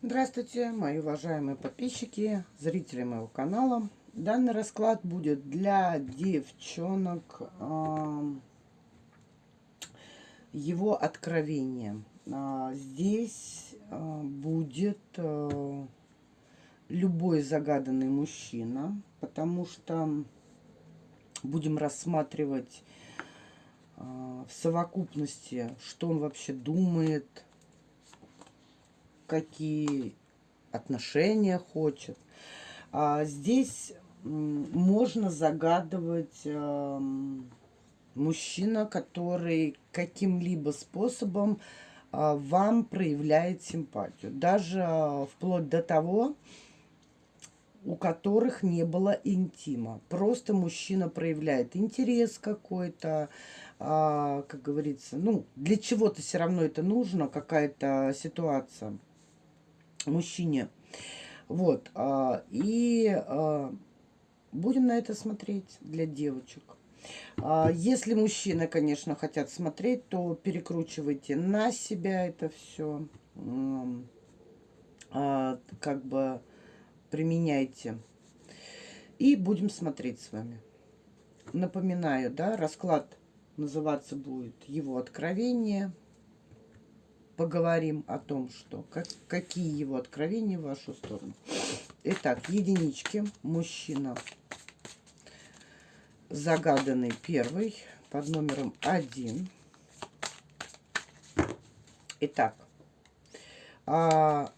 Здравствуйте, мои уважаемые подписчики, зрители моего канала. Данный расклад будет для девчонок э, его откровения. Э, здесь э, будет э, любой загаданный мужчина, потому что будем рассматривать э, в совокупности, что он вообще думает, какие отношения хочет. А здесь можно загадывать э, мужчина, который каким-либо способом э, вам проявляет симпатию. Даже э, вплоть до того, у которых не было интима. Просто мужчина проявляет интерес какой-то, а, как говорится, ну, для чего-то все равно это нужно, какая-то ситуация мужчине. Вот. А, и а, будем на это смотреть для девочек. А, если мужчины, конечно, хотят смотреть, то перекручивайте на себя это все. Как бы применяйте. И будем смотреть с вами. Напоминаю, да, расклад называться будет «Его откровение» поговорим о том, что как, какие его откровения в вашу сторону. Итак, единички. Мужчина. Загаданный первый под номером один. Итак, а,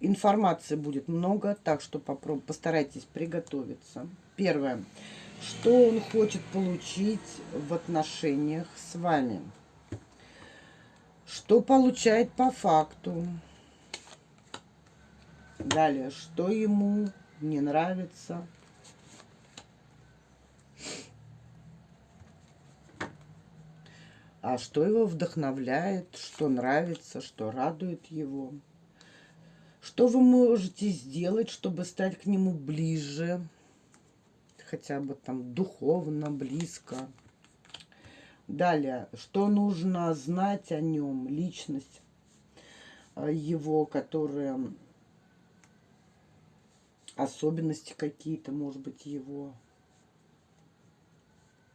информации будет много, так что попроб, постарайтесь приготовиться. Первое. Что он хочет получить в отношениях с вами? Что получает по факту? Далее, что ему не нравится? А что его вдохновляет, что нравится, что радует его? Что вы можете сделать, чтобы стать к нему ближе, хотя бы там духовно, близко? Далее, что нужно знать о нем, личность э, его, которые особенности какие-то, может быть, его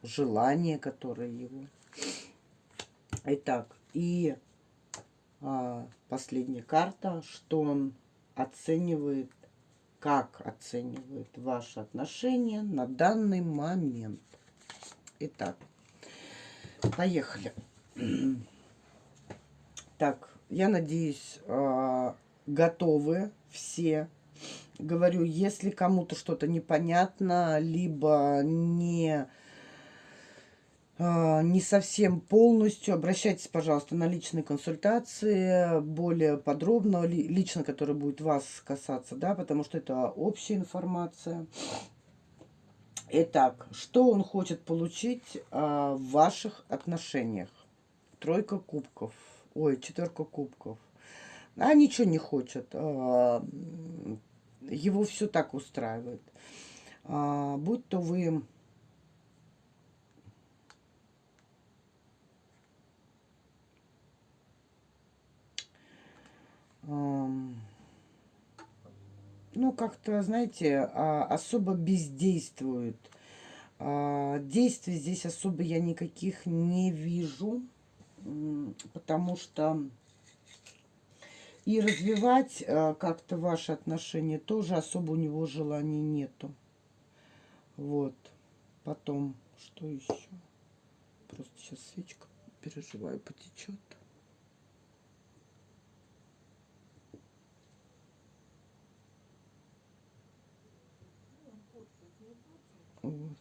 желания, которые его. Итак, и а, последняя карта, что он оценивает, как оценивает ваши отношения на данный момент. Итак, Поехали. Так, я надеюсь, а, готовы все. Говорю, если кому-то что-то непонятно, либо не, а, не совсем полностью, обращайтесь, пожалуйста, на личные консультации, более подробно, лично, который будет вас касаться, да, потому что это общая информация. Итак, что он хочет получить а, в ваших отношениях? Тройка кубков. Ой, четверка кубков. А ничего не хочет. А, его все так устраивает. А, будь то вы... Um ну, как-то, знаете, а, особо бездействует. А, действий здесь особо я никаких не вижу, потому что и развивать а, как-то ваши отношения тоже особо у него желания нету. Вот. Потом, что еще? Просто сейчас свечка, переживаю, потечет. Вот.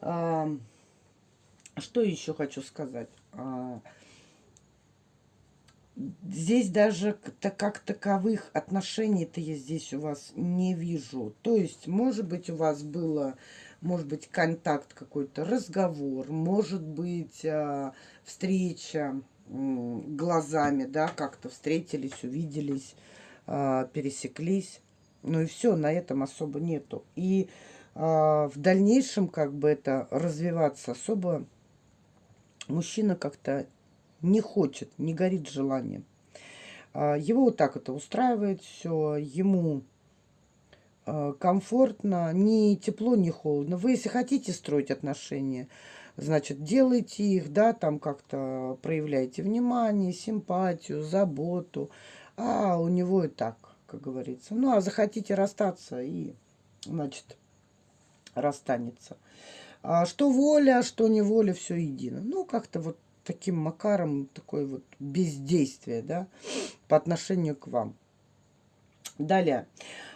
А, что еще хочу сказать? А, здесь даже как таковых отношений-то я здесь у вас не вижу. То есть, может быть, у вас было, может быть, контакт какой-то, разговор, может быть, а, встреча глазами, да, как-то встретились, увиделись, а, пересеклись. Ну и все, на этом особо нету. И а, в дальнейшем как бы это развиваться особо мужчина как-то не хочет, не горит желанием. А, его вот так это устраивает все, ему а, комфортно, ни тепло, ни холодно. Вы, если хотите строить отношения, значит, делайте их, да, там как-то проявляйте внимание, симпатию, заботу. А у него и так, как говорится. Ну, а захотите расстаться и, значит, расстанется. А что воля, что не воля, все едино. Ну, как-то вот таким макаром, такое вот бездействие, да, по отношению к вам. Далее.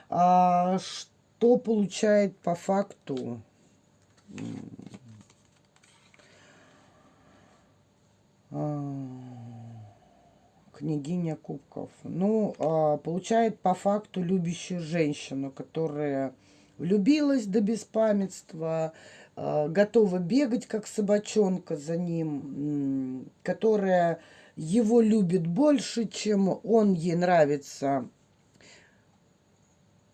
А, что получает по факту а, княгиня кубков? Ну, а, получает по факту любящую женщину, которая влюбилась до беспамятства, а, готова бегать, как собачонка за ним, которая его любит больше, чем он ей нравится,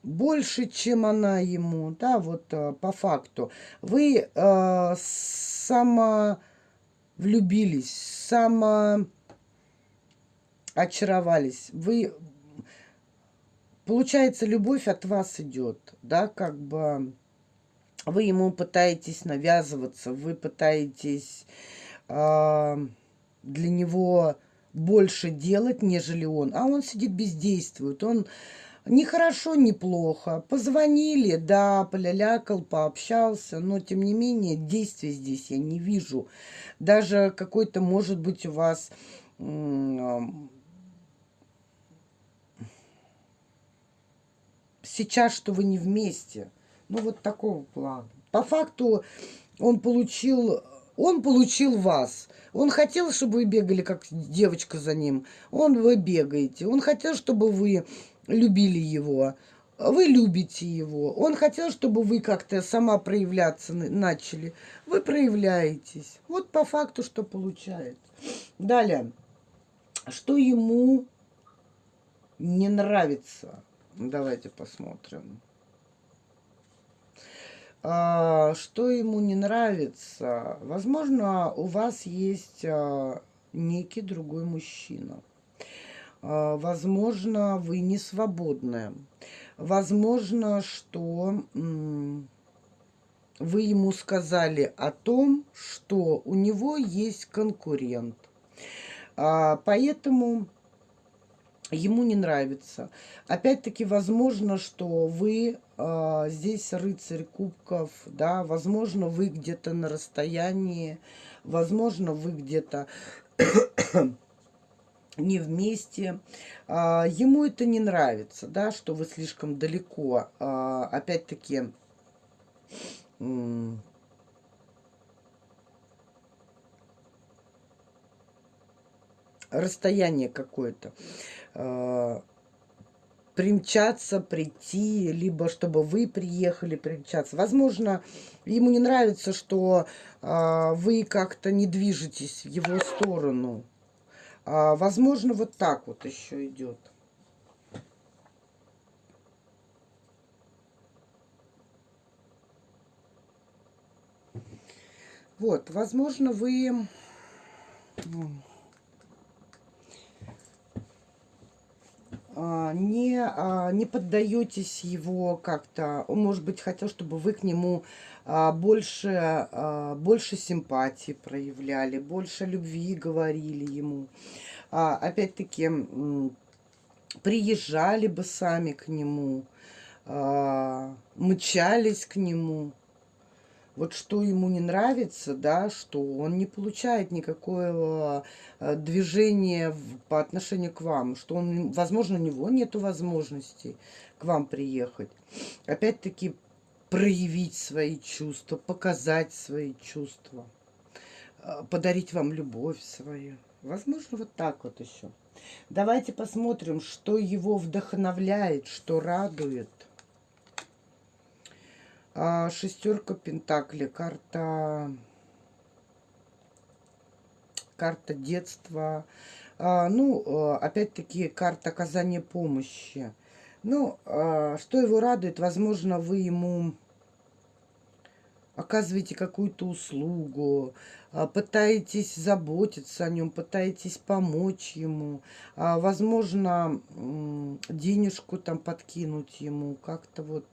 больше, чем она ему, да, вот а, по факту. Вы э, само влюбились, само очаровались, вы, получается, любовь от вас идет, да, как бы вы ему пытаетесь навязываться, вы пытаетесь э, для него больше делать, нежели он. А он сидит бездействует. Он не хорошо, не плохо. Позвонили, да, полялякал, пообщался, но тем не менее действия здесь я не вижу. Даже какой-то, может быть, у вас сейчас, что вы не вместе – ну, вот такого плана. По факту он получил, он получил вас. Он хотел, чтобы вы бегали, как девочка за ним. Он вы бегаете. Он хотел, чтобы вы любили его. Вы любите его. Он хотел, чтобы вы как-то сама проявляться начали. Вы проявляетесь. Вот по факту, что получается. Далее. Что ему не нравится? Давайте посмотрим. А, что ему не нравится? Возможно, у вас есть а, некий другой мужчина. А, возможно, вы не свободны. Возможно, что вы ему сказали о том, что у него есть конкурент. Поэтому ему не нравится. Опять-таки, возможно, что вы э, здесь рыцарь кубков, да, возможно, вы где-то на расстоянии, возможно, вы где-то не вместе. А, ему это не нравится, да, что вы слишком далеко. А, Опять-таки, расстояние какое-то. Э, примчаться, прийти, либо чтобы вы приехали примчаться. Возможно, ему не нравится, что э, вы как-то не движетесь в его сторону. А, возможно, вот так вот еще идет. Вот, возможно, вы не, а, не поддаетесь его как-то. Он, может быть, хотел, чтобы вы к нему а, больше, больше симпатии проявляли, больше любви говорили ему. Опять-таки, приезжали бы сами к нему, мчались к нему вот что ему не нравится, да, что он не получает никакого э, движения по отношению к вам, что он, возможно, у него нет возможности к вам приехать. Опять-таки проявить свои чувства, показать свои чувства, э, подарить вам любовь свою. Возможно, вот так вот еще. Давайте посмотрим, что его вдохновляет, что радует. А, шестерка Пентакли, карта, карта детства. А, ну, а, опять-таки, карта оказания помощи. Ну, а, что его радует, возможно, вы ему оказываете какую-то услугу, а, пытаетесь заботиться о нем, пытаетесь помочь ему, а, возможно, денежку там подкинуть ему, как-то вот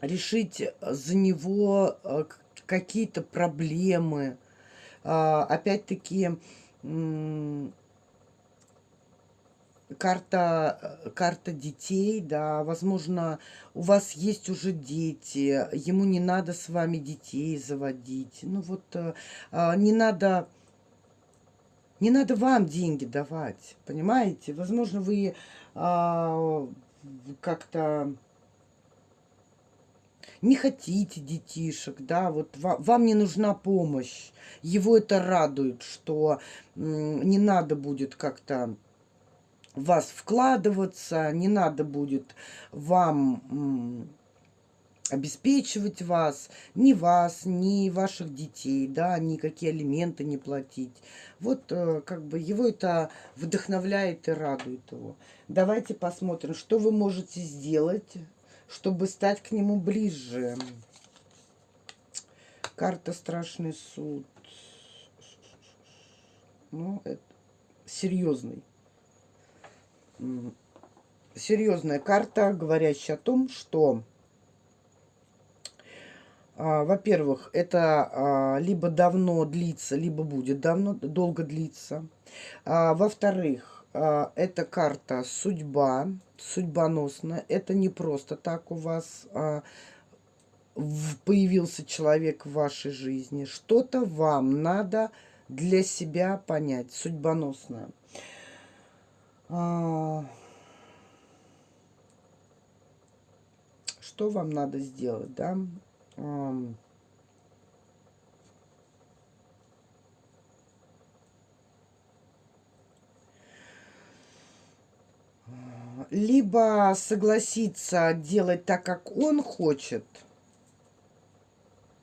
решить за него а, какие-то проблемы. Опять-таки, карта, э, карта детей, да, возможно, у вас есть уже дети, ему не надо с вами детей заводить. Ну вот, э, а, не надо, не надо вам деньги давать, понимаете? Возможно, вы а, как-то не хотите детишек, да, вот вам, вам не нужна помощь. Его это радует, что не надо будет как-то вас вкладываться, не надо будет вам обеспечивать вас, ни вас, ни ваших детей, да, никакие алименты не платить. Вот э, как бы его это вдохновляет и радует его. Давайте посмотрим, что вы можете сделать, чтобы стать к нему ближе. Карта «Страшный суд». Ну, это серьезный серьезная карта, говорящая о том, что, а, во-первых, это а, либо давно длится, либо будет давно, долго длиться. А, Во-вторых, это карта судьба, судьбоносная. Это не просто так у вас а, появился человек в вашей жизни. Что-то вам надо для себя понять, судьбоносное. А, что вам надо сделать, да? Либо согласиться делать так, как он хочет,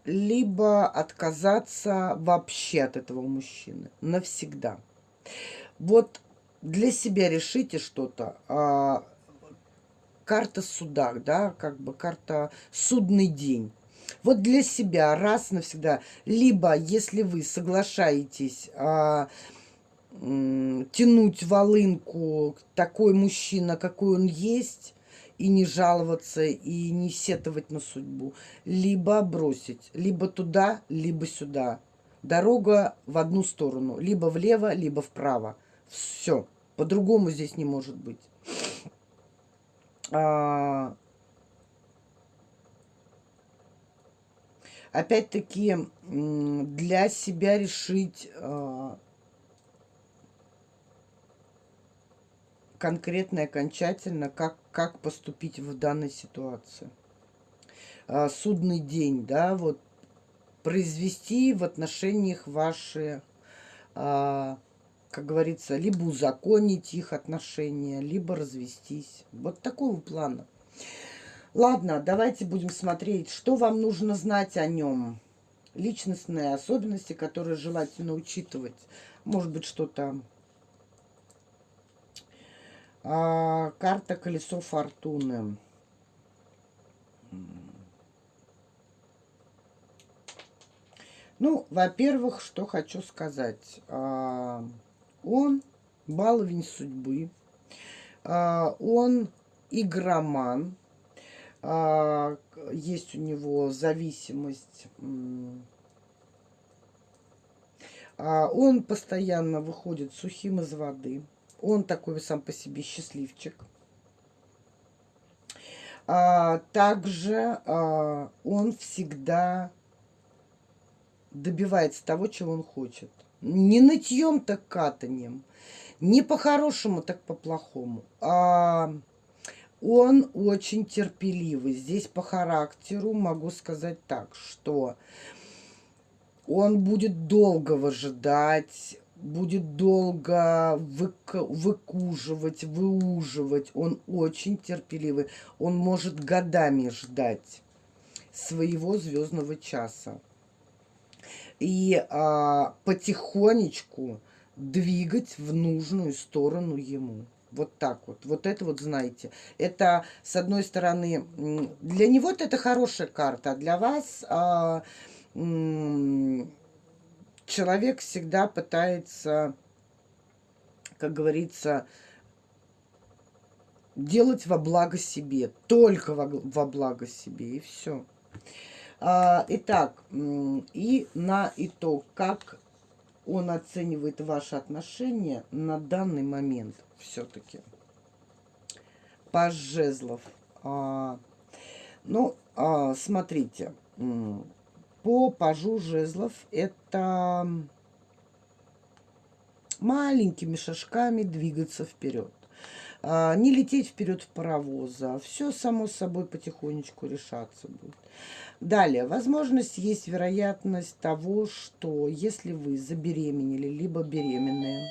либо отказаться вообще от этого мужчины навсегда. Вот для себя решите что-то. А, карта суда, да, как бы карта судный день. Вот для себя раз навсегда. Либо, если вы соглашаетесь а, тянуть волынку такой мужчина, какой он есть, и не жаловаться, и не сетовать на судьбу. Либо бросить, либо туда, либо сюда. Дорога в одну сторону, либо влево, либо вправо. Все. По-другому здесь не может быть. А... Опять-таки, для себя решить конкретно и окончательно, как, как поступить в данной ситуации. А, судный день, да, вот произвести в отношениях ваши а, как говорится, либо узаконить их отношения, либо развестись. Вот такого плана. Ладно, давайте будем смотреть, что вам нужно знать о нем. Личностные особенности, которые желательно учитывать. Может быть, что-то... А, карта колесо фортуны. Ну, во-первых, что хочу сказать. А, он баловень судьбы, а, он игроман, а, есть у него зависимость, а, он постоянно выходит сухим из воды, он такой сам по себе счастливчик. Также он всегда добивается того, чего он хочет. Не нытьем, так катанием. Не по-хорошему, так по-плохому. А он очень терпеливый. Здесь по характеру могу сказать так, что он будет долго выжидать, будет долго вык выкуживать, выуживать. Он очень терпеливый. Он может годами ждать своего звездного часа и а, потихонечку двигать в нужную сторону ему. Вот так вот. Вот это вот знаете. Это, с одной стороны, для него это хорошая карта, а для вас а, человек всегда пытается, как говорится, делать во благо себе, только во, во благо себе, и все. А, итак, и на итог, как он оценивает ваши отношения на данный момент все-таки. Паж жезлов. А, ну, а, смотрите, по пажу жезлов это маленькими шажками двигаться вперед. А, не лететь вперед в паровоза. Все само собой потихонечку решаться будет. Далее, возможность есть вероятность того, что если вы забеременели, либо беременные,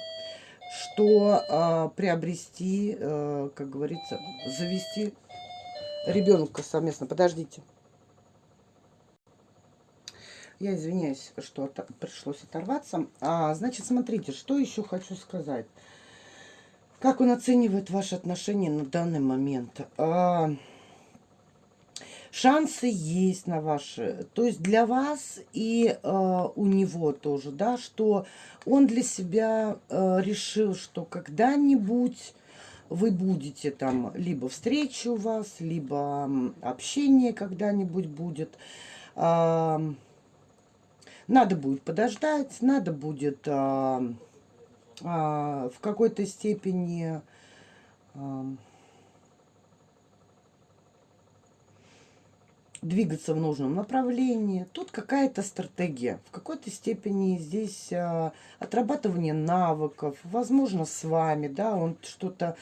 что а, приобрести, а, как говорится, завести ребенка совместно. Подождите. Я извиняюсь, что от, пришлось оторваться. А, значит, смотрите, что еще хочу сказать. Как он оценивает ваши отношения на данный момент? А, шансы есть на ваши. То есть для вас и а, у него тоже, да, что он для себя а, решил, что когда-нибудь вы будете там, либо встреча у вас, либо общение когда-нибудь будет. А, надо будет подождать, надо будет... А, а, в какой-то степени а, двигаться в нужном направлении. Тут какая-то стратегия. В какой-то степени здесь а, отрабатывание навыков. Возможно, с вами, да, он что-то...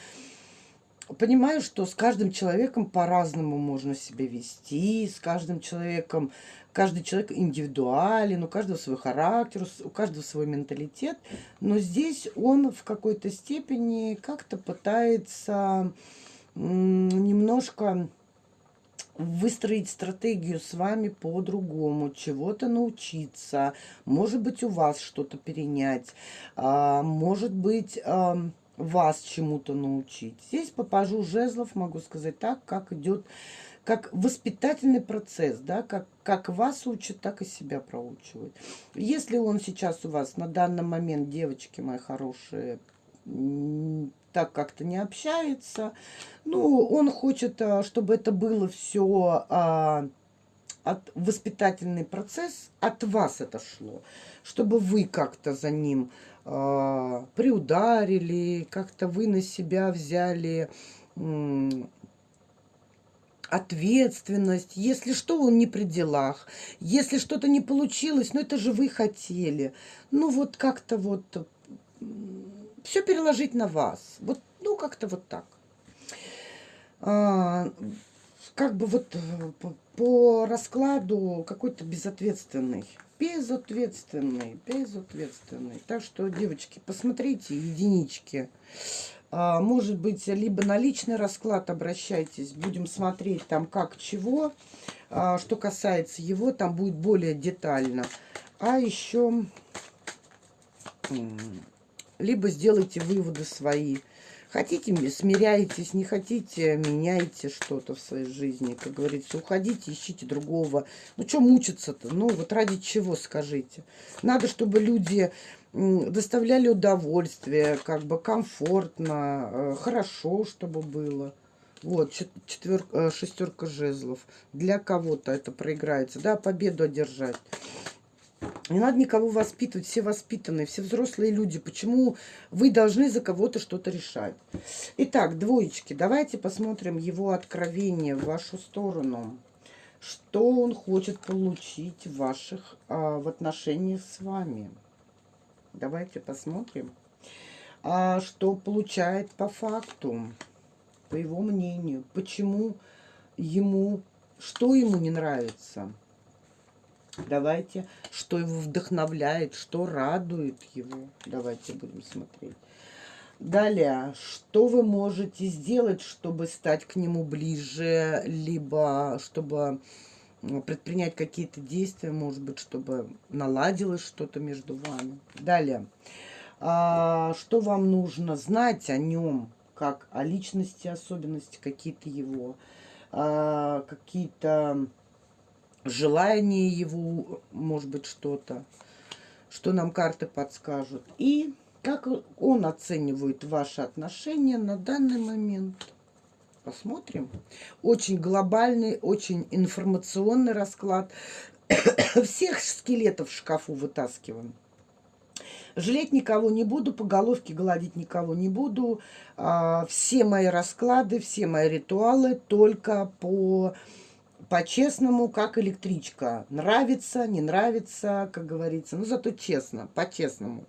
Понимаю, что с каждым человеком по-разному можно себя вести, с каждым человеком Каждый человек индивидуален, у каждого свой характер, у каждого свой менталитет. Но здесь он в какой-то степени как-то пытается немножко выстроить стратегию с вами по-другому, чего-то научиться, может быть, у вас что-то перенять, а, может быть, вас чему-то научить. Здесь по жезлов могу сказать так, как идет как воспитательный процесс, да, как, как вас учат, так и себя проучивают. Если он сейчас у вас на данный момент, девочки мои хорошие, так как-то не общается, ну, он хочет, а, чтобы это было все а, от воспитательный процесс, от вас это шло, чтобы вы как-то за ним а, приударили, как-то вы на себя взяли ответственность. Если что, он не при делах. Если что-то не получилось, ну это же вы хотели. Ну вот как-то вот все переложить на вас. Вот, ну как-то вот так. А, как бы вот по, по раскладу какой-то безответственный. Безответственный, безответственный. Так что, девочки, посмотрите единички. А, может быть, либо на личный расклад обращайтесь. Будем смотреть там как, чего. А, что касается его, там будет более детально. А еще либо сделайте выводы свои. Хотите, смиряйтесь, не хотите, меняйте что-то в своей жизни. Как говорится, уходите, ищите другого. Ну, что мучиться-то? Ну, вот ради чего, скажите. Надо, чтобы люди доставляли удовольствие, как бы комфортно, э, хорошо, чтобы было. Вот, четверка, э, шестерка жезлов. Для кого-то это проиграется, да, победу одержать. Не надо никого воспитывать, все воспитанные, все взрослые люди. Почему вы должны за кого-то что-то решать? Итак, двоечки, давайте посмотрим его откровение в вашу сторону. Что он хочет получить в ваших, а, в отношениях с вами? Давайте посмотрим, а, что получает по факту, по его мнению. Почему ему, что ему не нравится. Давайте, что его вдохновляет, что радует его. Давайте будем смотреть. Далее, что вы можете сделать, чтобы стать к нему ближе, либо чтобы предпринять какие-то действия, может быть, чтобы наладилось что-то между вами. Далее, а, что вам нужно знать о нем, как о личности, особенности какие-то его, а, какие-то желания его, может быть, что-то, что нам карты подскажут. И как он оценивает ваши отношения на данный момент. Посмотрим. Очень глобальный, очень информационный расклад. Всех скелетов в шкафу вытаскиваем. Жалеть никого не буду, по головке гладить никого не буду. А, все мои расклады, все мои ритуалы только по по-честному, как электричка. Нравится, не нравится, как говорится. Ну, зато честно, по-честному.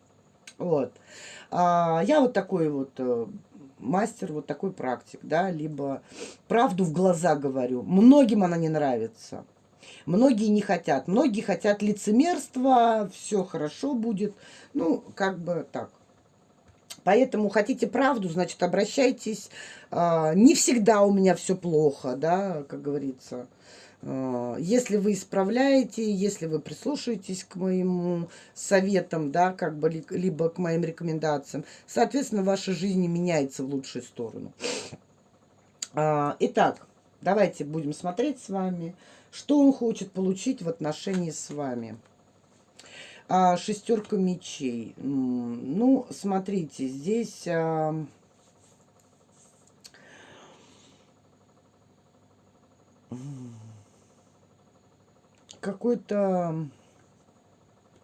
Вот. А, я вот такой вот э, мастер, вот такой практик, да, либо правду в глаза говорю. Многим она не нравится. Многие не хотят. Многие хотят лицемерства, все хорошо будет. Ну, как бы так. Поэтому хотите правду, значит, обращайтесь. А, не всегда у меня все плохо, да, как говорится. А, если вы исправляете, если вы прислушаетесь к моим советам, да, как бы, либо к моим рекомендациям, соответственно, ваша жизнь меняется в лучшую сторону. А, итак, давайте будем смотреть с вами, что он хочет получить в отношении с вами. А, шестерка мечей. Ну, смотрите, здесь... А, какой-то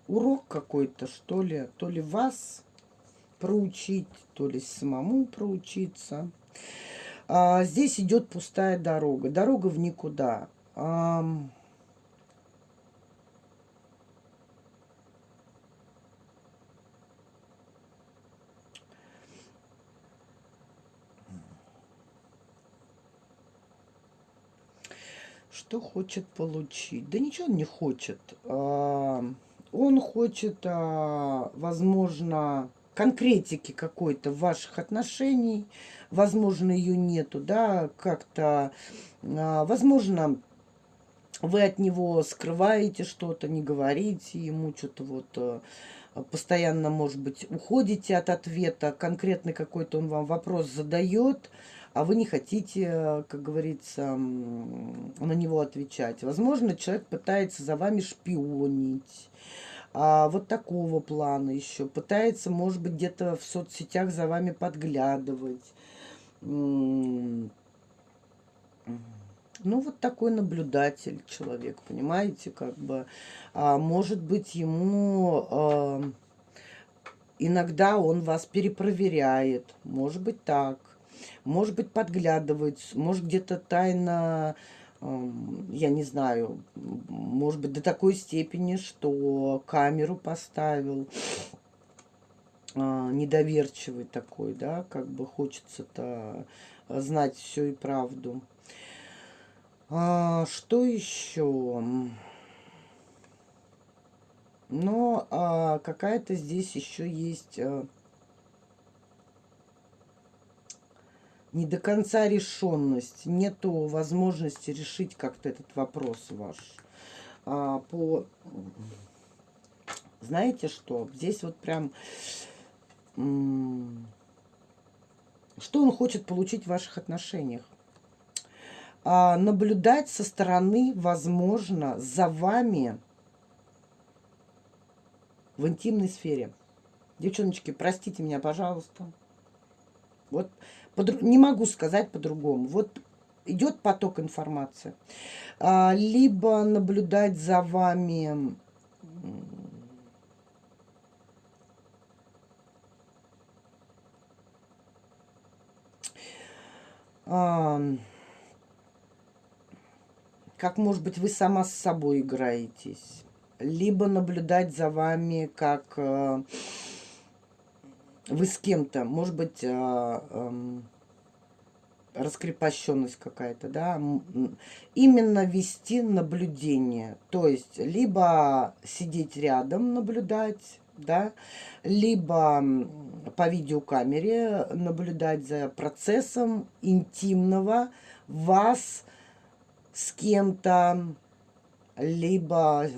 урок какой-то, что ли, то ли вас проучить, то ли самому проучиться. А, здесь идет пустая дорога, дорога в никуда. А, Что хочет получить? Да ничего он не хочет. А, он хочет, а, возможно, конкретики какой-то ваших отношений. Возможно, ее нету, да, как-то, а, возможно, вы от него скрываете что-то, не говорите ему, что-то вот постоянно, может быть, уходите от ответа, конкретный какой-то он вам вопрос задает, а вы не хотите, как говорится, на него отвечать. Возможно, человек пытается за вами шпионить. А вот такого плана еще. Пытается, может быть, где-то в соцсетях за вами подглядывать. Ну, вот такой наблюдатель человек, понимаете, как бы. А, может быть, ему... А, иногда он вас перепроверяет, может быть так может быть, подглядывает, может, где-то тайно, я не знаю, может быть, до такой степени, что камеру поставил, а, недоверчивый такой, да, как бы хочется-то знать все и правду. А, что еще? Но а, какая-то здесь еще есть а, не до конца решенность, нету возможности решить как-то этот вопрос ваш. А, по, знаете что, здесь вот прям, что он хочет получить в ваших отношениях? А, наблюдать со стороны, возможно, за вами в интимной сфере. Девчоночки, простите меня, пожалуйста. Вот не могу сказать по-другому. Вот идет поток информации. А, либо наблюдать за вами... А, как, может быть, вы сама с собой играетесь. Либо наблюдать за вами, как э, вы с кем-то, может быть, а, раскрепощенность какая-то, да, именно вести наблюдение, то есть либо сидеть рядом, наблюдать, да, либо по видеокамере наблюдать за процессом интимного вас с кем-то, либо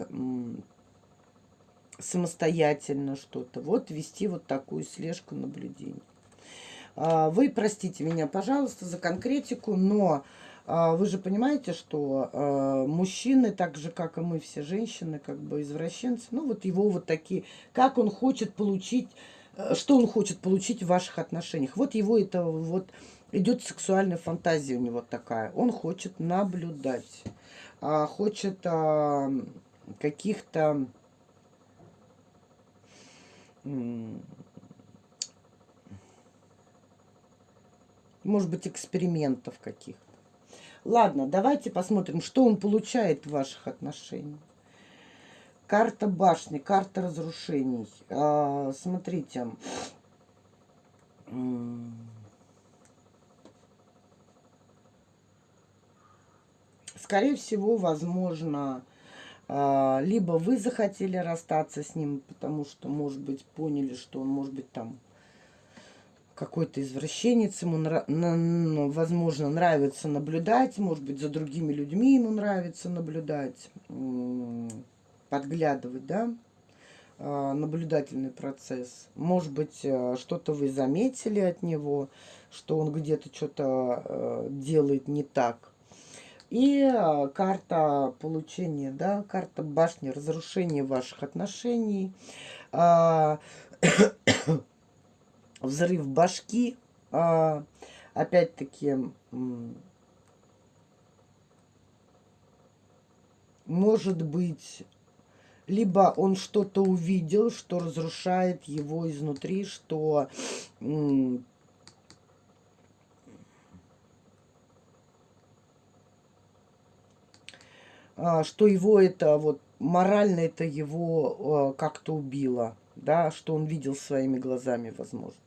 самостоятельно что-то. Вот вести вот такую слежку наблюдений. А, вы простите меня, пожалуйста, за конкретику, но а, вы же понимаете, что а, мужчины, так же, как и мы все женщины, как бы извращенцы, ну вот его вот такие, как он хочет получить, э, что он хочет получить в ваших отношениях. Вот его это вот идет сексуальная фантазия у него такая. Он хочет наблюдать, хочет каких-то может быть, экспериментов каких-то. Ладно, давайте посмотрим, что он получает в ваших отношениях. Карта башни, карта разрушений. А, смотрите. Скорее всего, возможно, либо вы захотели расстаться с ним, потому что, может быть, поняли, что он, может быть, там какой-то извращенец, ему, нра на, возможно, нравится наблюдать, может быть, за другими людьми ему нравится наблюдать, подглядывать, да, а, наблюдательный процесс. Может быть, э, что-то вы заметили от него, что он где-то что-то э, делает не так. И э, карта получения, да, карта башни, разрушения ваших отношений. А, взрыв башки. А, Опять-таки, может быть, либо он что-то увидел, что разрушает его изнутри, что что его это вот морально это его а, как-то убило, да, что он видел своими глазами, возможно.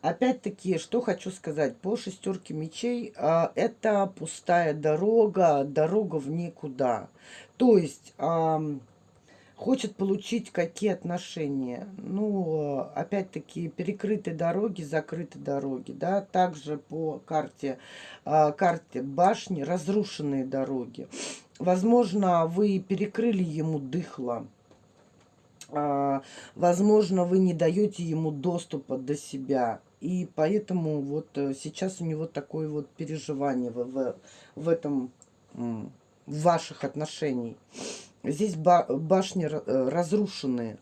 Опять-таки, что хочу сказать, по шестерке мечей а, это пустая дорога, дорога в никуда. То есть а, хочет получить какие отношения. Ну, опять-таки, перекрытые дороги, закрытые дороги. Да? Также по карте, а, карте башни разрушенные дороги. Возможно, вы перекрыли ему дыхло. А, возможно, вы не даете ему доступа до себя. И поэтому вот э, сейчас у него такое вот переживание в, в, в этом, в ваших отношениях. Здесь башни э, разрушенные.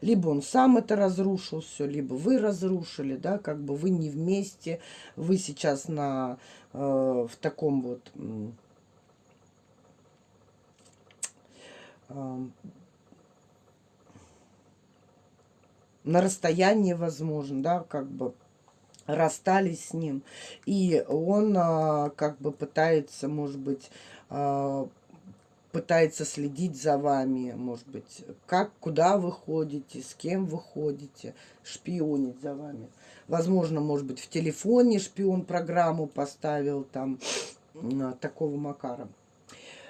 Либо он сам это разрушил все, либо вы разрушили, да, как бы вы не вместе, вы сейчас на, э, в таком вот э, на расстоянии, возможно, да, как бы расстались с ним. И он а, как бы пытается, может быть, а, пытается следить за вами, может быть, как, куда вы ходите, с кем вы ходите, шпионить за вами. Возможно, может быть, в телефоне шпион программу поставил там такого макара.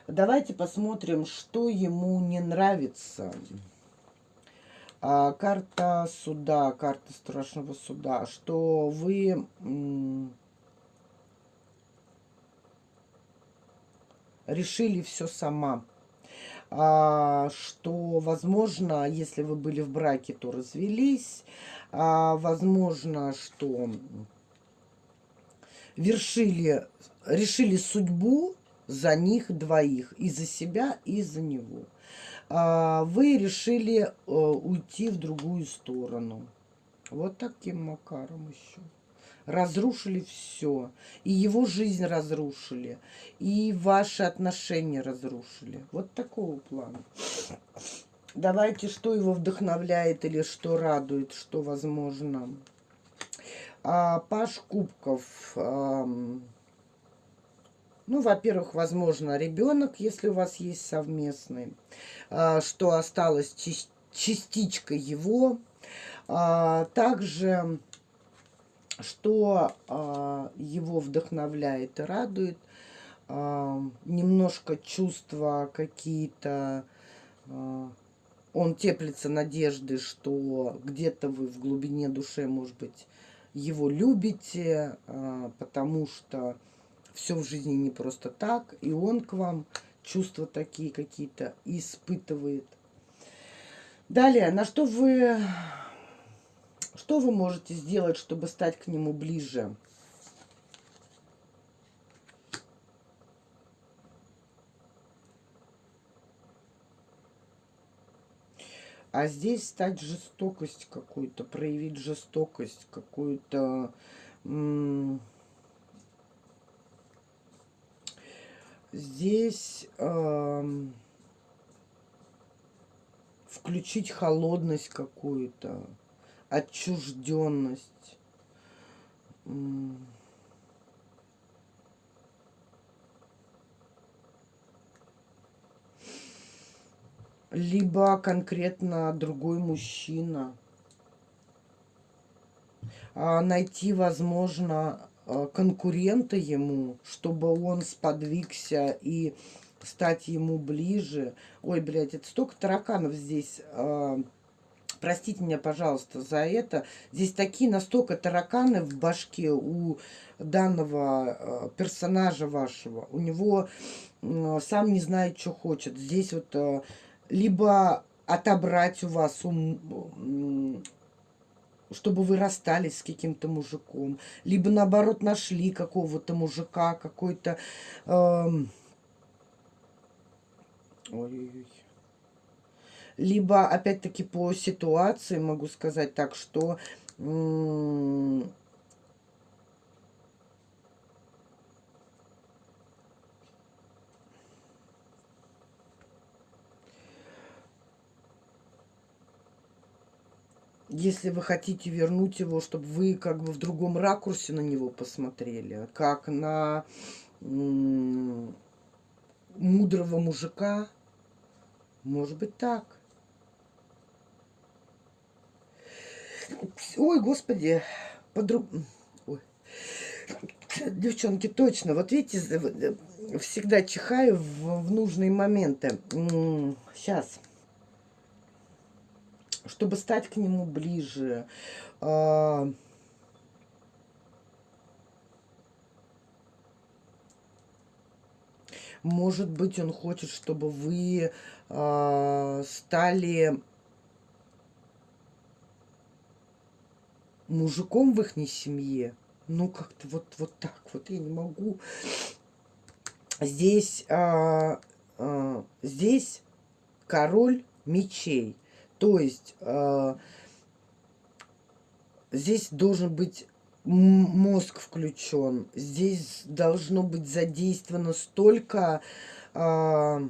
Давайте посмотрим, что ему не нравится. А, карта суда, карта страшного суда, что вы решили все сама. А, что, возможно, если вы были в браке, то развелись. А, возможно, что вершили, решили судьбу за них двоих, и за себя, и за него. А, вы решили э, уйти в другую сторону. Вот таким макаром еще. Разрушили все. И его жизнь разрушили. И ваши отношения разрушили. Вот такого плана. Давайте, что его вдохновляет или что радует, что возможно. А, Паш Кубков. А, ну, во-первых, возможно, ребенок, если у вас есть совместный, а, что осталось частичка его. А, также, что а, его вдохновляет и радует, немножко чувства какие-то, он теплится надежды, что где-то вы в глубине души, может быть, его любите, потому что все в жизни не просто так, и он к вам чувства такие какие-то испытывает. Далее, на что вы Что вы можете сделать, чтобы стать к нему ближе? А здесь стать жестокость какую-то, проявить жестокость какую-то... Здесь э, включить холодность какую-то, отчужденность. либо конкретно другой мужчина. А найти, возможно, конкурента ему, чтобы он сподвигся и стать ему ближе. Ой, блядь, это столько тараканов здесь. Э, простите меня, пожалуйста, за это. Здесь такие настолько тараканы в башке у данного э, персонажа вашего. У него сам не знает, что хочет. Здесь вот либо отобрать у вас, ум, чтобы вы расстались с каким-то мужиком, либо наоборот нашли какого-то мужика, какой-то... Эм, либо, опять-таки, по ситуации могу сказать так, что если вы хотите вернуть его, чтобы вы как бы в другом ракурсе на него посмотрели, как на мудрого мужика, может быть так. Ой, господи, подруг... Ой. Девчонки, точно, вот видите, всегда чихаю в, в нужные моменты. Сейчас чтобы стать к нему ближе. А, может быть, он хочет, чтобы вы э, стали мужиком в их семье. Ну, как-то вот, вот так вот. Я не могу. Здесь, э, здесь король мечей. То есть э, здесь должен быть мозг включен. Здесь должно быть задействовано столько... Э,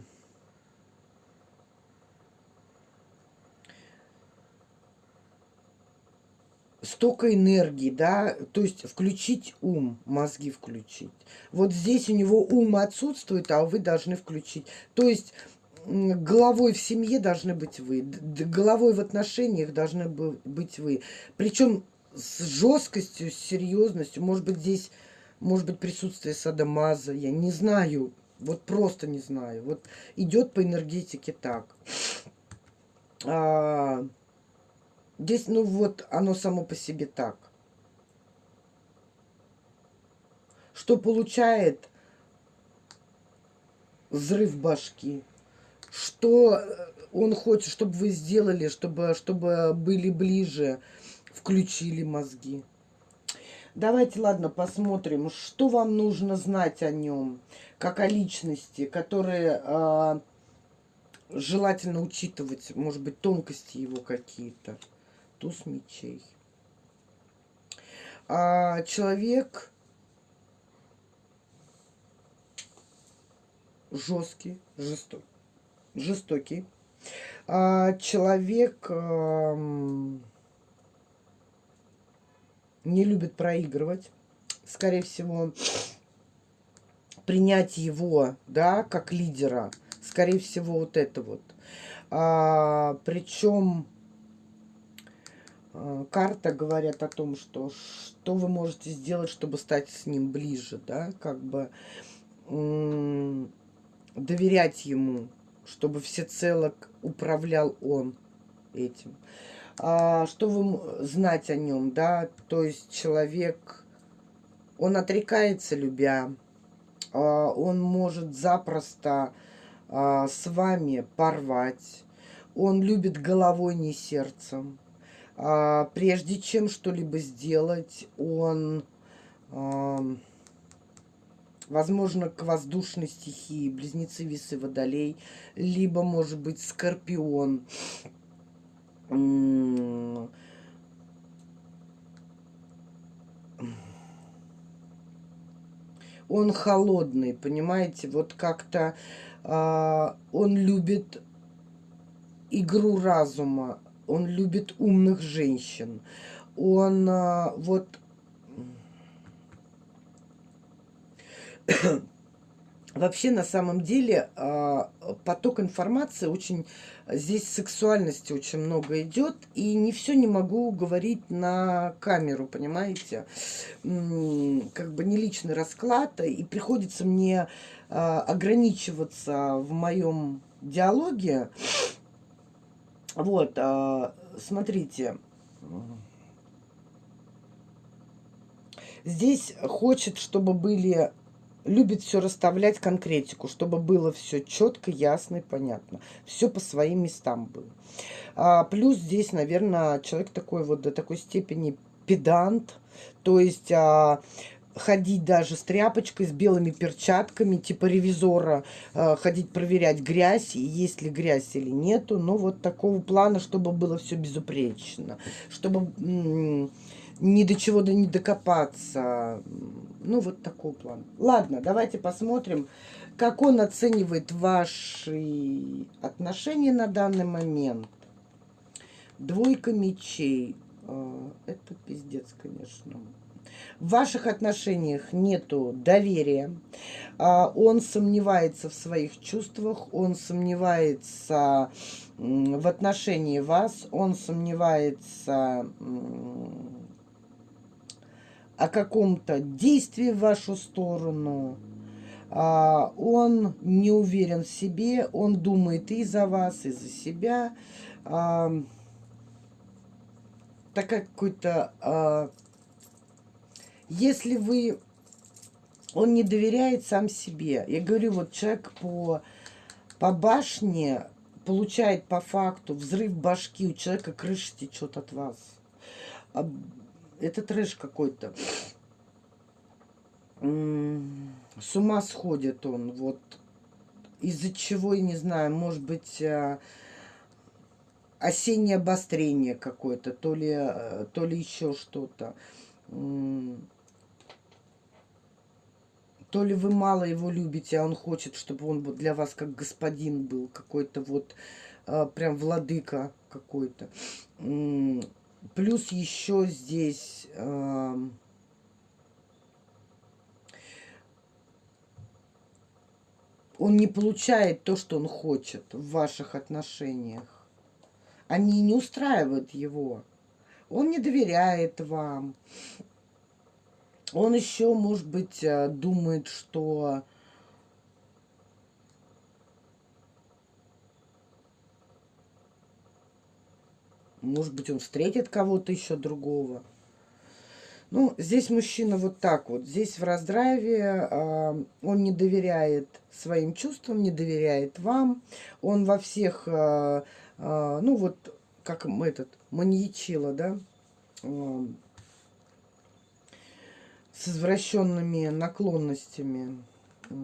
столько энергии, да, то есть включить ум, мозги включить. Вот здесь у него ум отсутствует, а вы должны включить. То есть головой в семье должны быть вы, головой в отношениях должны быть вы. Причем с жесткостью, с серьезностью. Может быть, здесь, может быть, присутствие садомаза, я не знаю. Вот просто не знаю. Вот идет по энергетике так. А, здесь, ну вот, оно само по себе так. Что получает взрыв башки что э, он хочет, чтобы вы сделали, чтобы, чтобы были ближе, включили мозги. Давайте, ладно, посмотрим, что вам нужно знать о нем, как о личности, которые э, желательно учитывать, может быть, тонкости его какие-то. Туз мечей. А, человек жесткий, жестокий жестокий. А, человек не любит проигрывать. Скорее всего, принять его, да, как лидера. Скорее всего, вот это вот. А, причем а, карта говорят о том, что что вы можете сделать, чтобы стать с ним ближе, да, как бы доверять ему, чтобы всецело управлял он этим. А, что вы знать о нем, да? То есть человек, он отрекается, любя. А, он может запросто а, с вами порвать. Он любит головой, не сердцем. А, прежде чем что-либо сделать, он, а, возможно, к воздушной стихии, близнецы, весы, водолей, либо, может быть, скорпион. Он холодный, понимаете, вот как-то а, он любит игру разума, он любит умных женщин, он а, вот Вообще, на самом деле, а, поток информации очень... Здесь сексуальности очень много идет, и не все не могу говорить на камеру, понимаете? Как бы не личный расклад, и приходится мне а, ограничиваться в моем диалоге. Вот, а, смотрите. Здесь хочет, чтобы были любит все расставлять конкретику, чтобы было все четко, ясно и понятно. Все по своим местам было. А, плюс здесь, наверное, человек такой вот до такой степени педант, то есть а, ходить даже с тряпочкой, с белыми перчатками, типа ревизора, а, ходить проверять грязь, и есть ли грязь или нету, но вот такого плана, чтобы было все безупречно, чтобы ни до чего да не докопаться. Ну, вот такой план. Ладно, давайте посмотрим, как он оценивает ваши отношения на данный момент. Двойка мечей. А, это пиздец, конечно. В ваших отношениях нету доверия. А, он сомневается в своих чувствах, он сомневается в отношении вас, он сомневается о каком-то действии в вашу сторону. А, он не уверен в себе, он думает и за вас, и за себя. А, такая какой-то... А, если вы... Он не доверяет сам себе. Я говорю, вот человек по, по башне получает по факту взрыв башки, у человека крыша течет от вас это трэш какой-то. С ума сходит он. Вот из-за чего, я не знаю, может быть, а, осеннее обострение какое-то, то ли, а, то ли еще что-то. То ли вы мало его любите, а он хочет, чтобы он для вас как господин был, какой-то вот а, прям владыка какой-то. Плюс еще здесь... Э, он не получает то, что он хочет в ваших отношениях. Они не устраивают его. Он не доверяет вам. Он еще, может быть, э, думает, что Может быть, он встретит кого-то еще другого. Ну, здесь мужчина вот так вот. Здесь в раздрайве э, он не доверяет своим чувствам, не доверяет вам. Он во всех, э, э, ну вот, как этот, маньячила, да, э, с извращенными наклонностями. Э,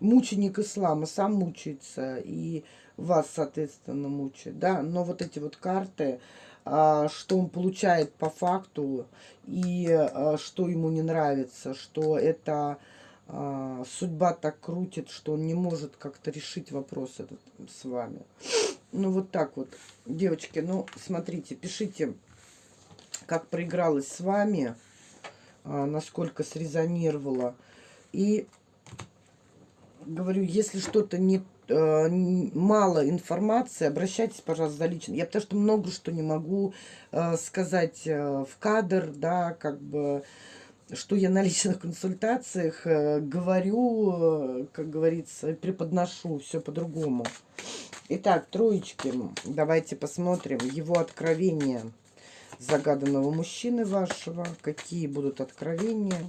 мученик ислама сам мучается и вас, соответственно, мучает, да, но вот эти вот карты, а, что он получает по факту и а, что ему не нравится, что это а, судьба так крутит, что он не может как-то решить вопрос этот с вами. Ну, вот так вот. Девочки, ну, смотрите, пишите, как проигралась с вами, насколько срезонировала. И говорю, если что-то не э, мало информации, обращайтесь, пожалуйста, за лично. Я потому что много что не могу э, сказать э, в кадр, да, как бы, что я на личных консультациях говорю, как говорится, преподношу, все по-другому. Итак, троечки, давайте посмотрим его откровения загаданного мужчины вашего, какие будут откровения.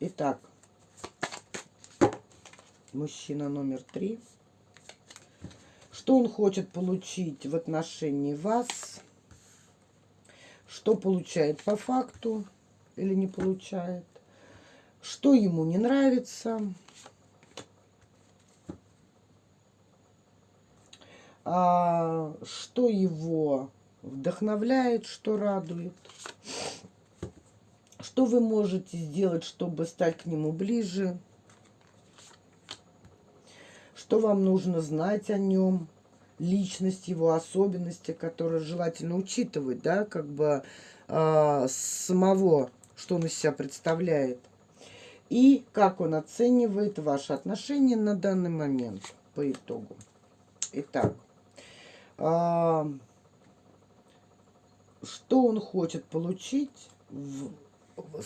Итак, мужчина номер три. что он хочет получить в отношении вас, что получает по факту или не получает, что ему не нравится, а, что его вдохновляет, что радует, что вы можете сделать, чтобы стать к нему ближе, что вам нужно знать о нем, личность его, особенности, которые желательно учитывать, да, как бы э, самого, что он из себя представляет, и как он оценивает ваши отношения на данный момент по итогу. Итак, э, что он хочет получить в, в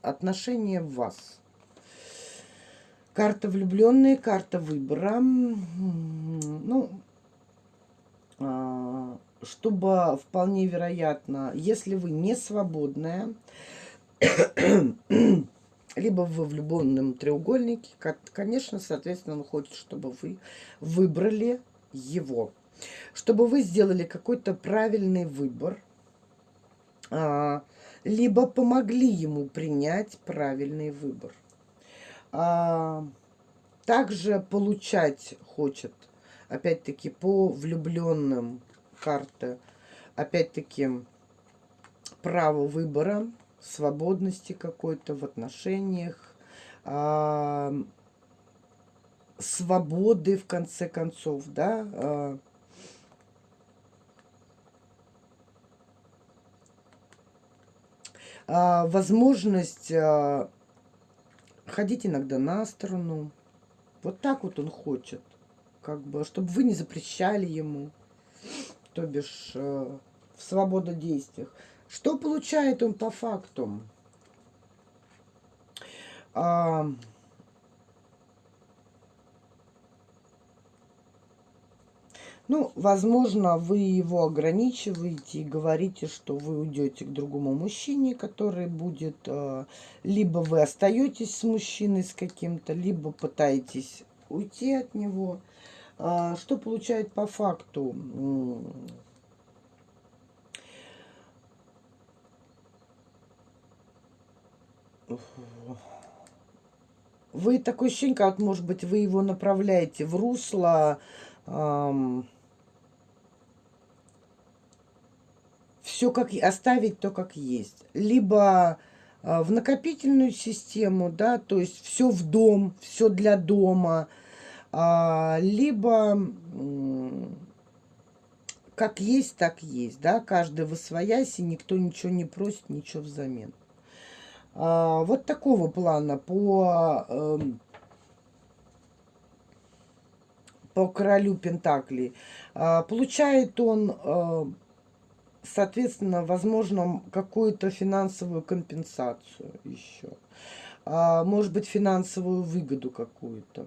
отношения в вас? Карта влюбленные, карта выбора. Ну, а, чтобы вполне вероятно, если вы не свободная, либо вы в любовном треугольнике, конечно, соответственно, он хочет, чтобы вы выбрали его. Чтобы вы сделали какой-то правильный выбор, а, либо помогли ему принять правильный выбор. А, также получать хочет, опять-таки, по влюбленным карты, опять-таки, право выбора, свободности какой-то в отношениях, а, свободы, в конце концов, да, а, а, возможность а, ходить иногда на сторону. Вот так вот он хочет. Как бы, чтобы вы не запрещали ему. То бишь, э, в свобододействиях. Что получает он по факту? А, Ну, возможно, вы его ограничиваете и говорите, что вы уйдете к другому мужчине, который будет... Э, либо вы остаетесь с мужчиной с каким-то, либо пытаетесь уйти от него. А, что получает по факту? Вы такое ощущение, как, может быть, вы его направляете в русло... Эм, все как оставить то, как есть. Либо а, в накопительную систему, да, то есть все в дом, все для дома, а, либо как есть, так есть, да, каждый в и никто ничего не просит, ничего взамен. А, вот такого плана по, эм, по королю Пентаклей. Получает он э, соответственно, возможно, какую-то финансовую компенсацию еще. А, может быть, финансовую выгоду какую-то.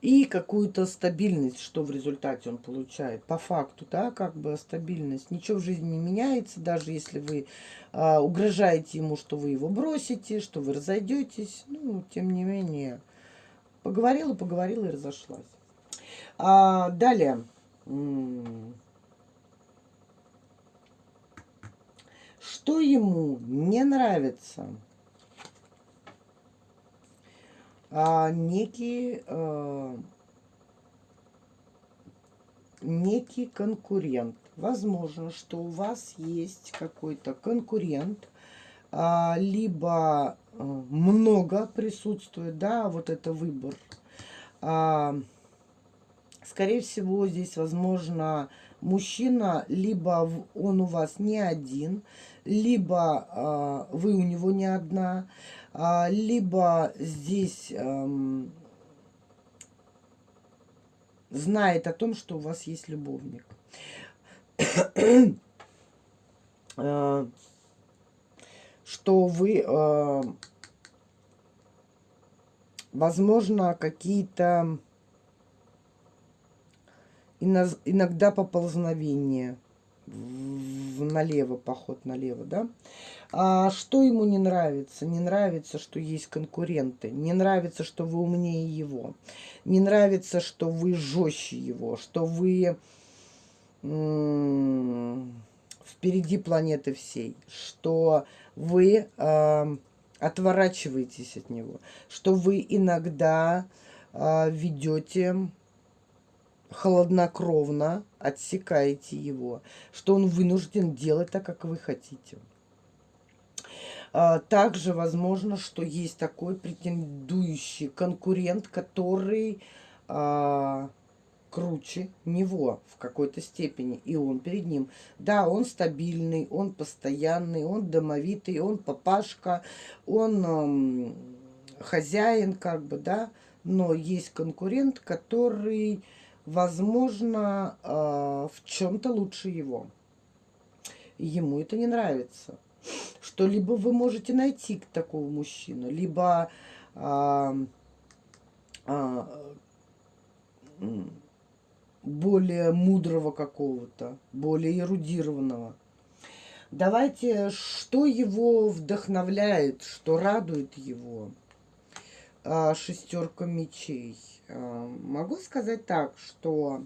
И какую-то стабильность, что в результате он получает. По факту, да, как бы стабильность. Ничего в жизни не меняется, даже если вы а, угрожаете ему, что вы его бросите, что вы разойдетесь. Ну, тем не менее, поговорила, поговорила и разошлась. А, далее. Что ему не нравится? А, некий, а, некий конкурент. Возможно, что у вас есть какой-то конкурент, а, либо а, много присутствует, да, вот это выбор. А, Скорее всего, здесь, возможно, мужчина, либо он у вас не один, либо э, вы у него не одна, э, либо здесь э, знает о том, что у вас есть любовник. что вы, возможно, какие-то иногда поползновения налево, поход налево, да. А что ему не нравится? Не нравится, что есть конкуренты. Не нравится, что вы умнее его. Не нравится, что вы жестче его, что вы впереди планеты всей, что вы э, отворачиваетесь от него, что вы иногда э, ведете холоднокровно, отсекаете его, что он вынужден делать так, как вы хотите. А, также возможно, что есть такой претендующий конкурент, который а, круче него в какой-то степени, и он перед ним. Да, он стабильный, он постоянный, он домовитый, он папашка, он эм, хозяин, как бы, да, но есть конкурент, который, возможно, э, в чем-то лучше его. Ему это не нравится. Что либо вы можете найти такого мужчину, либо э, э, более мудрого какого-то, более эрудированного. Давайте, что его вдохновляет, что радует его? А, шестерка мечей. А, могу сказать так, что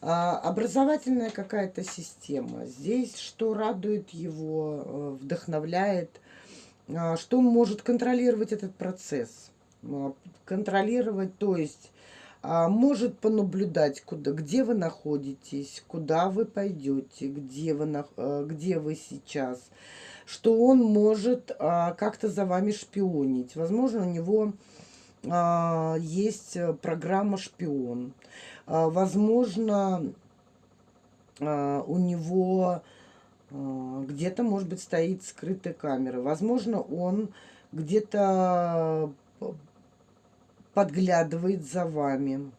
а, образовательная какая-то система. Здесь что радует его, э, вдохновляет, что он может контролировать этот процесс. Контролировать, то есть а, может понаблюдать, куда, где вы находитесь, куда вы пойдете, где вы, э, где вы сейчас, что он может а, как-то за вами шпионить. Возможно, у него а, есть программа «Шпион». Возможно, у него где-то, может быть, стоит скрытая камера. Возможно, он где-то подглядывает за вами.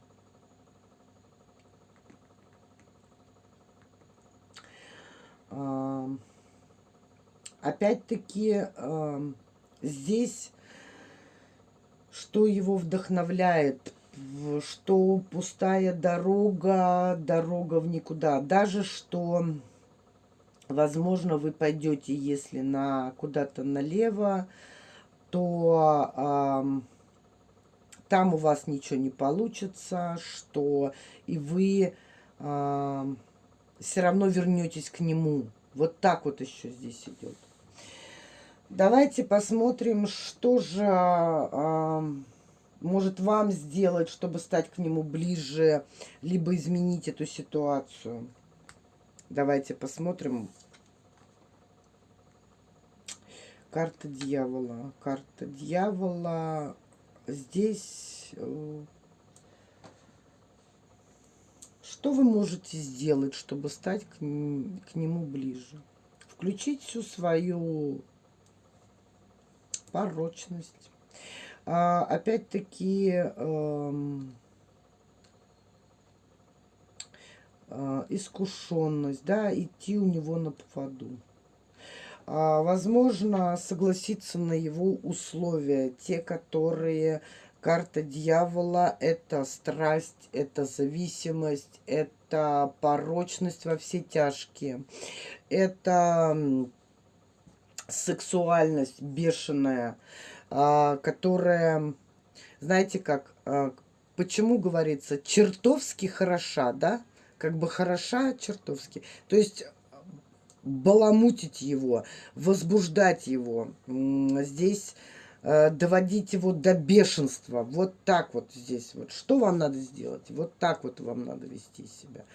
А, опять-таки, а, здесь, что его вдохновляет, что пустая дорога, дорога в никуда. Даже что, возможно, вы пойдете, если на куда-то налево, то там у вас ничего не получится, что и вы э, все равно вернетесь к нему. Вот так вот еще здесь идет. Давайте посмотрим, что же э, может вам сделать, чтобы стать к нему ближе, либо изменить эту ситуацию. Давайте посмотрим. Карта дьявола. Карта дьявола здесь э, что вы можете сделать, чтобы стать к, к нему ближе? Включить всю свою порочность. А, Опять-таки, эм, э, искушенность, да, идти у него на поводу. А, возможно, согласиться на его условия, те, которые карта дьявола, это страсть, это зависимость, это порочность во все тяжкие, это сексуальность бешеная, а, которая, знаете как, а, почему говорится, чертовски хороша, да? Как бы хороша чертовски. То есть баламутить его, возбуждать его. Здесь доводить его до бешенства. Вот так вот здесь. Вот что вам надо сделать? Вот так вот вам надо вести себя.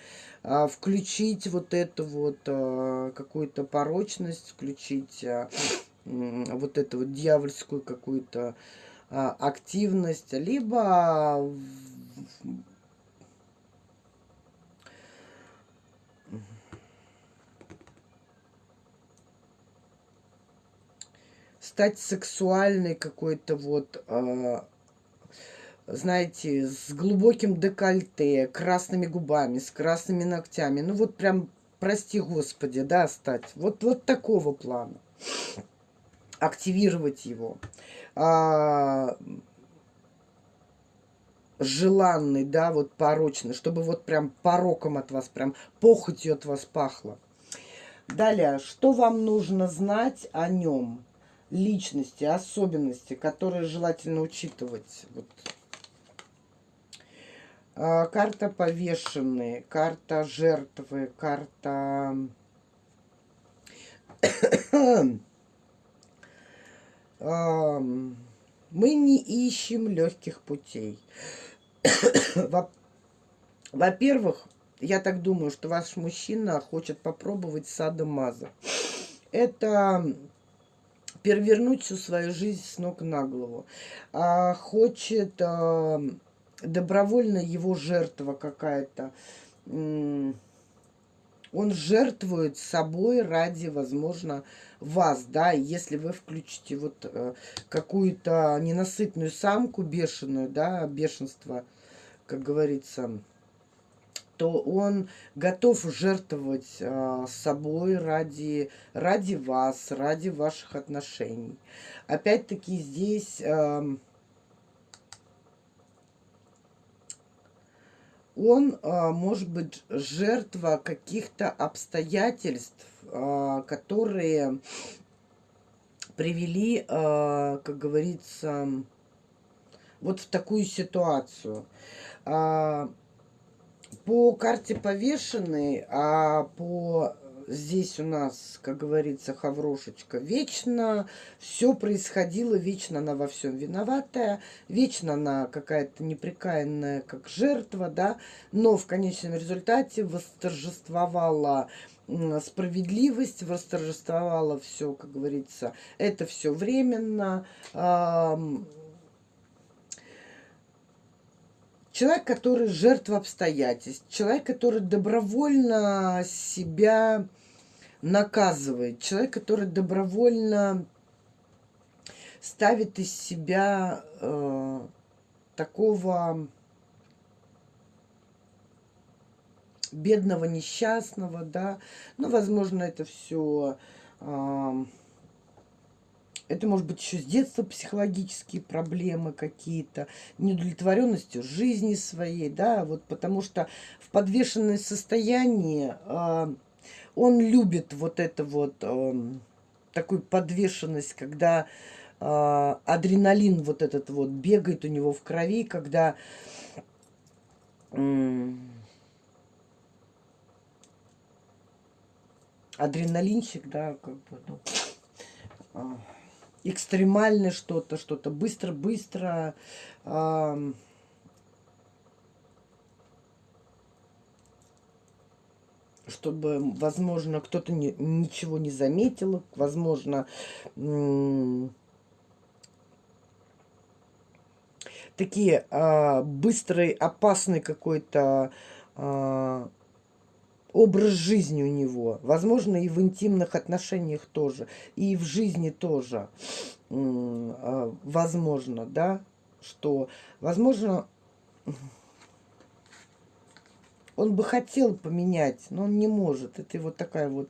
А, включить вот эту вот а, какую-то порочность, включить а, вот эту вот дьявольскую какую-то а, активность, либо стать сексуальной какой-то вот, э, знаете, с глубоким декольте, красными губами, с красными ногтями. Ну вот прям, прости господи, да, стать. Вот, вот такого плана. Активировать его. А, желанный, да, вот порочный, чтобы вот прям пороком от вас, прям похотью от вас пахло. Далее, что вам нужно знать о нем? Личности, особенности, которые желательно учитывать. Вот. А, карта повешенные, карта жертвы, карта... Мы не ищем легких путей. Во-первых, я так думаю, что ваш мужчина хочет попробовать садомаза. Это перевернуть всю свою жизнь с ног на голову. А, хочет а, добровольно его жертва какая-то. Он жертвует собой ради, возможно, вас, да, если вы включите вот э, какую-то ненасытную самку бешеную, да, бешенство, как говорится, то он готов жертвовать э, собой ради, ради вас, ради ваших отношений. Опять-таки здесь... Э, он а, может быть жертва каких-то обстоятельств, а, которые привели, а, как говорится, вот в такую ситуацию. По карте повешенной, а по здесь у нас, как говорится, хаврошечка, вечно. Все происходило, вечно она во всем виноватая, вечно она какая-то неприкаянная, как жертва, да, но в конечном результате восторжествовала справедливость, восторжествовала все, как говорится, это все временно, Человек, который жертва обстоятельств, человек, который добровольно себя наказывает, человек, который добровольно ставит из себя э, такого бедного, несчастного, да, ну, возможно, это все э, это может быть еще с детства психологические проблемы какие-то, неудовлетворенностью жизни своей, да, вот потому что в подвешенном состоянии э, он любит вот это вот, э, такую подвешенность, когда э, адреналин вот этот вот бегает у него в крови, когда... Э, адреналинчик, да, как бы, ну, а, экстремальное что-то, что-то быстро-быстро. Чтобы, возможно, кто-то не, ничего не заметил, возможно, такие э, быстрый, опасный какой-то э, образ жизни у него. Возможно, и в интимных отношениях тоже, и в жизни тоже. А, возможно, да, что, возможно, он бы хотел поменять, но он не может. Это вот такая вот,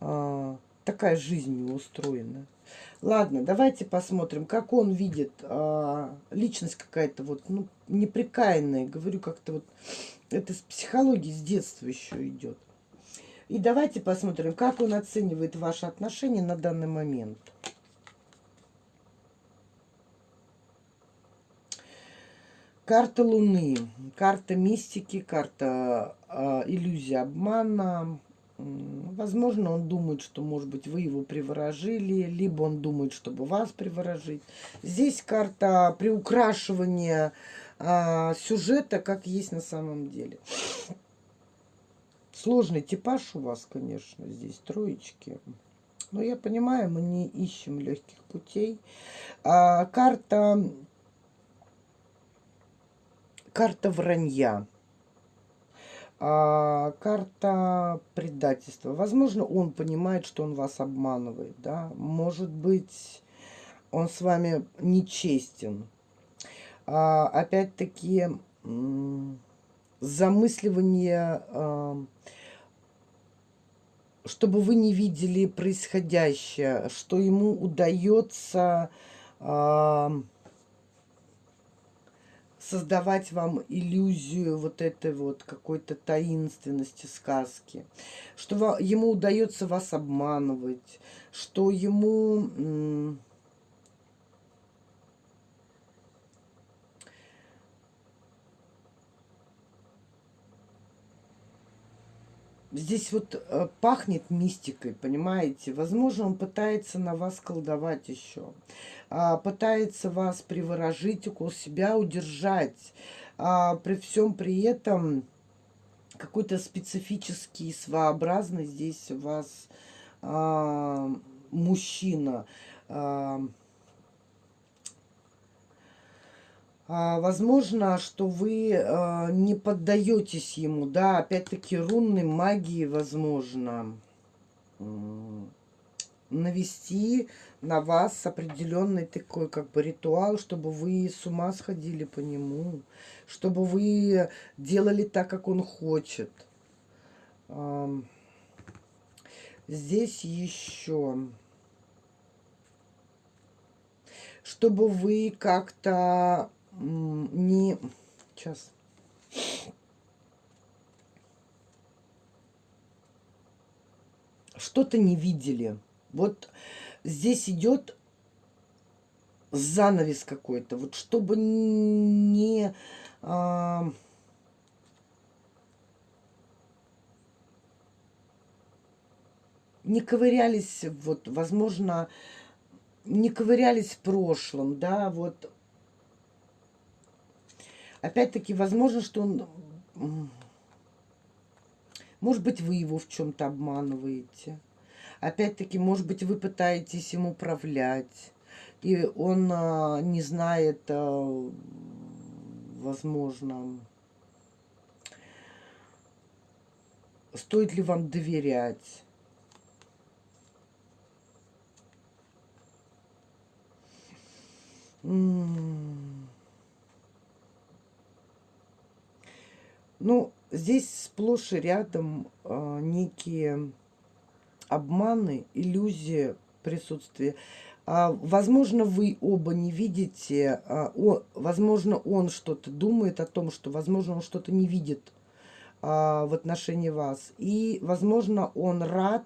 а, такая жизнь устроена. Ладно, давайте посмотрим, как он видит а, личность какая-то вот, ну, неприкаянная. Говорю, как-то вот это с психологии с детства еще идет. И давайте посмотрим, как он оценивает ваши отношения на данный момент. Карта Луны, карта мистики, карта э, иллюзии обмана. Возможно, он думает, что, может быть, вы его приворожили, либо он думает, чтобы вас приворожить. Здесь карта приукрашивания а, сюжета, как есть на самом деле. Сложный типаж у вас, конечно, здесь троечки. Но я понимаю, мы не ищем легких путей. А, карта, карта вранья. А, карта предательства. Возможно, он понимает, что он вас обманывает. Да? Может быть, он с вами нечестен опять-таки, замысливание, а, чтобы вы не видели происходящее, что ему удается а, создавать вам иллюзию вот этой вот какой-то таинственности сказки, что ему удается вас обманывать, что ему Здесь вот э, пахнет мистикой, понимаете? Возможно, он пытается на вас колдовать еще. А, пытается вас приворожить, около себя удержать. А, при всем при этом какой-то специфический, своеобразный здесь у вас а, мужчина. А, А, возможно, что вы а, не поддаетесь ему, да, опять-таки рунной магии, возможно, навести на вас определенный такой как бы ритуал, чтобы вы с ума сходили по нему, чтобы вы делали так, как он хочет. Здесь еще чтобы вы как-то не... Сейчас. Что-то не видели. Вот здесь идет занавес какой-то. Вот чтобы не... А, не ковырялись, вот, возможно, не ковырялись в прошлом, да, вот Опять-таки, возможно, что он... Может быть, вы его в чем-то обманываете. Опять-таки, может быть, вы пытаетесь им управлять. И он а, не знает, а, возможно, стоит ли вам доверять. М Ну, здесь сплошь и рядом э, некие обманы, иллюзии присутствия. А, возможно, вы оба не видите, а, о, возможно, он что-то думает о том, что, возможно, он что-то не видит а, в отношении вас. И, возможно, он рад,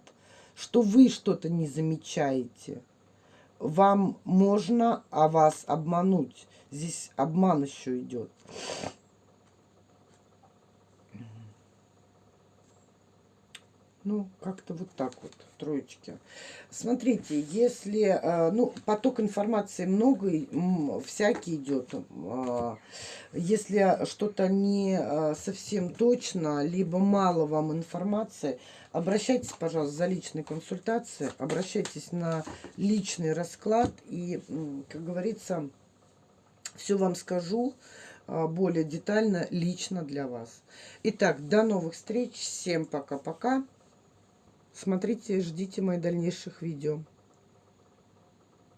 что вы что-то не замечаете. Вам можно, а вас обмануть. Здесь обман еще идет. Ну, как-то вот так вот, троечки. Смотрите, если, э, ну, поток информации много, всякий идет. А, если что-то не э, совсем точно, либо мало вам информации, обращайтесь, пожалуйста, за личной консультацией, обращайтесь на личный расклад и, как говорится, все вам скажу а, более детально, лично для вас. Итак, до новых встреч. Всем пока-пока. Смотрите, ждите моих дальнейших видео.